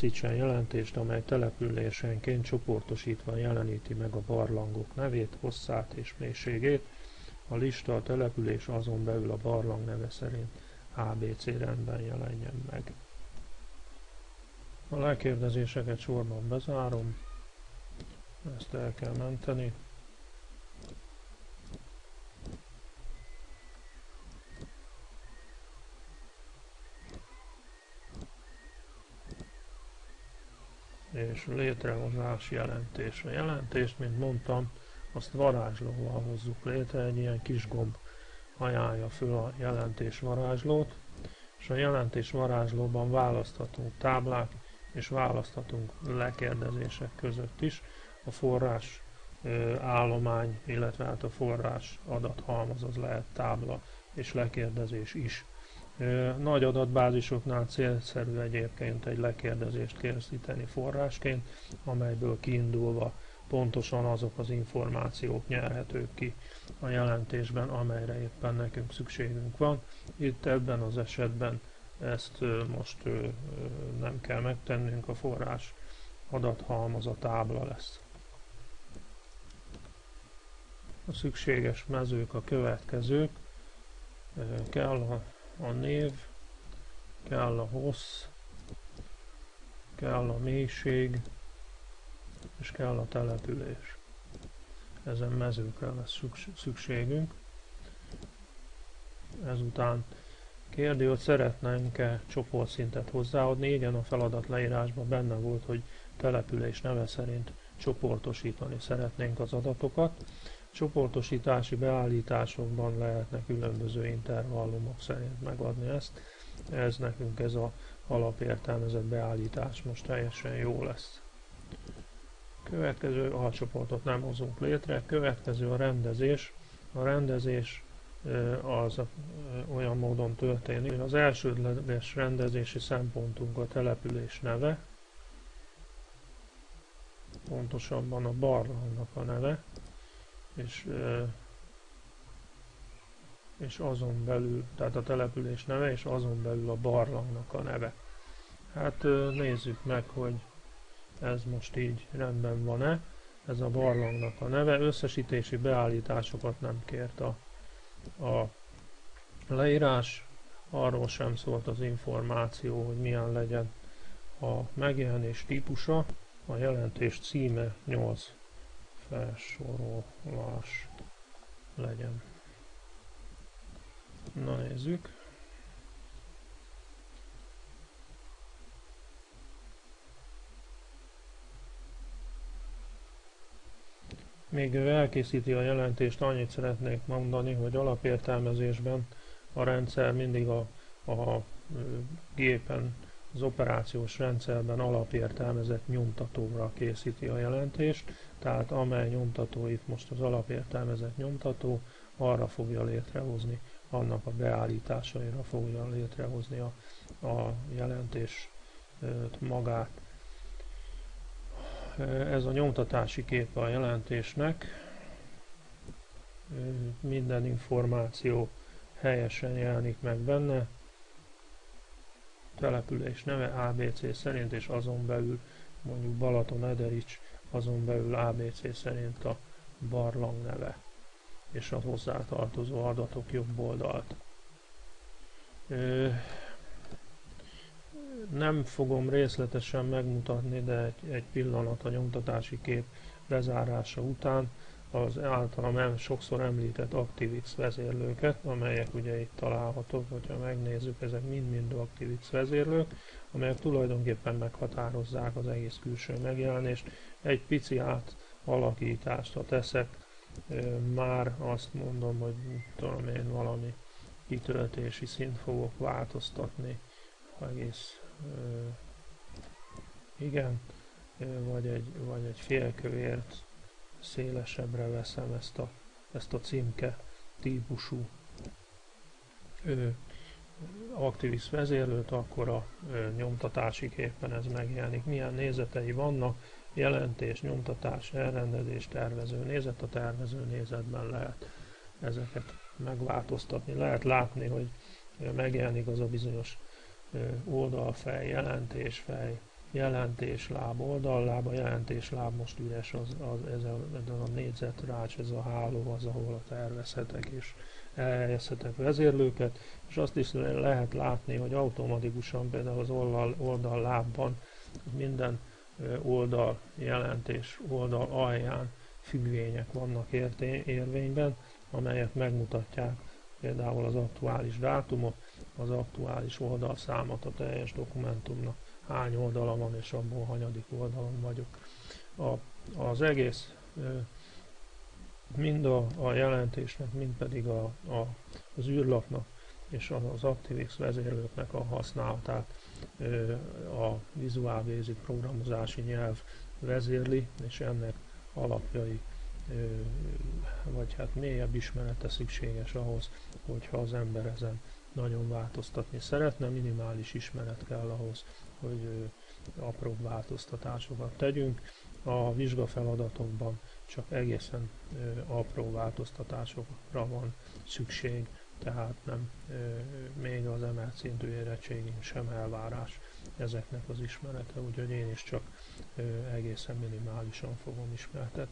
készítsen jelentést, amely településenként csoportosítva jeleníti meg a barlangok nevét, hosszát és mélységét. A lista a település azon belül a barlang neve szerint ABC rendben jelenjen meg. A lekérdezéseket sorban bezárom, ezt el kell menteni. És létrehozás jelentés. A jelentést, mint mondtam, azt varázslóval hozzuk létre, egy ilyen kis gomb ajánlja föl a jelentés varázslót, és a jelentés varázslóban választhatunk táblák, és választhatunk lekérdezések között is. A forrás állomány, illetve hát a forrás adathalmaz az lehet tábla és lekérdezés is. Nagy adatbázisoknál célszerű egyébként egy lekérdezést készíteni forrásként, amelyből kiindulva pontosan azok az információk nyerhetők ki a jelentésben, amelyre éppen nekünk szükségünk van. Itt ebben az esetben ezt most nem kell megtennünk, a forrás adathalmaz a tábla lesz. A szükséges mezők a következők. Kell a a név, kell a hossz, kell a mélység, és kell a település. Ezen mezőkre lesz szükségünk. Ezután kérdi, hogy szeretnénk-e csoportszintet hozzáadni. Igen, a feladat leírásban benne volt, hogy település neve szerint csoportosítani szeretnénk az adatokat. Csoportosítási beállításokban lehetne különböző intervallumok szerint megadni ezt. Ez nekünk ez a alapértelmezett beállítás most teljesen jó lesz. Következő alcsoportot nem hozunk létre. Következő a rendezés. A rendezés az olyan módon történik, hogy az elsődleges rendezési szempontunk a település neve, pontosabban a barlangnak a neve, és, és azon belül, tehát a település neve, és azon belül a barlangnak a neve. Hát nézzük meg, hogy ez most így rendben van-e. Ez a barlangnak a neve. Összesítési beállításokat nem kért a, a leírás. Arról sem szólt az információ, hogy milyen legyen a megjelenés típusa. A jelentés címe 8 felsorolás legyen. Na nézzük. Még ő elkészíti a jelentést, annyit szeretnék mondani, hogy alapértelmezésben a rendszer mindig a, a gépen az operációs rendszerben alapértelmezett nyomtatóra készíti a jelentést, tehát amely nyomtató itt most az alapértelmezett nyomtató, arra fogja létrehozni, annak a beállításaira fogja létrehozni a, a jelentés magát. Ez a nyomtatási kép a jelentésnek, minden információ helyesen jelenik meg benne, település neve ABC szerint, és azon belül mondjuk Balaton Ederics, azon belül ABC szerint a barlang neve, és a hozzátartozó adatok jobb oldalt. Ö, nem fogom részletesen megmutatni, de egy, egy pillanat a nyomtatási kép bezárása után az általam sokszor említett ActiveX vezérlőket, amelyek ugye itt találhatók, hogyha megnézzük, ezek mind-mind ActiveX vezérlők, amelyek tulajdonképpen meghatározzák az egész külső megjelenést. Egy pici átalakítást, ha teszek, már azt mondom, hogy tudom én valami kitöltési szint fogok változtatni, egész igen, vagy egy, vagy egy félkövért szélesebbre veszem ezt a, ezt a címke típusú ö, Activis vezérlőt, akkor a ö, nyomtatási képen ez megjelenik. Milyen nézetei vannak, jelentés, nyomtatás, elrendezés, tervező nézet, a tervező nézetben lehet ezeket megváltoztatni. Lehet látni, hogy megjelenik az a bizonyos oldalfej, jelentésfej, jelentésláb oldalláb, a jelentésláb most üres, az, az, ez, a, ez a négyzet rács, ez a háló az, ahol a tervezhetek és elhelyezhetek vezérlőket, és azt is lehet látni, hogy automatikusan például az oldal, oldal lábban minden oldal jelentés oldal alján függvények vannak érvényben, amelyek megmutatják például az aktuális dátumot, az aktuális oldalszámot a teljes dokumentumnak, hány oldala van és abból hanyadik oldalon vagyok. A, az egész mind a, a jelentésnek, mind pedig a, a, az űrlapnak és az ActiveX vezérlőknek a használatát a Visual Basic programozási nyelv vezérli, és ennek alapjai vagy hát mélyebb ismerete szükséges ahhoz, hogyha az ember ezen nagyon változtatni szeretne, minimális ismeret kell ahhoz, hogy apró változtatásokat tegyünk. A vizsgafeladatokban csak egészen apró változtatásokra van szükség, tehát nem még az emelt szintű érettségén sem elvárás ezeknek az ismerete, úgyhogy én is csak egészen minimálisan fogom ismertetni.